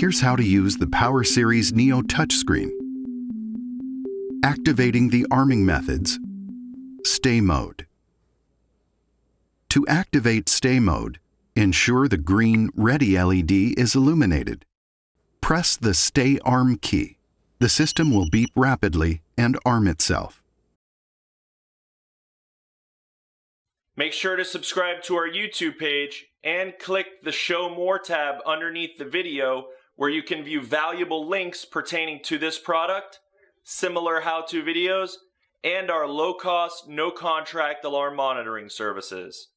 Here's how to use the Power Series Neo touchscreen. Activating the arming methods. Stay mode. To activate stay mode, ensure the green ready LED is illuminated. Press the Stay Arm key. The system will beep rapidly and arm itself. Make sure to subscribe to our YouTube page and click the Show More tab underneath the video where you can view valuable links pertaining to this product, similar how-to videos, and our low-cost, no-contract alarm monitoring services.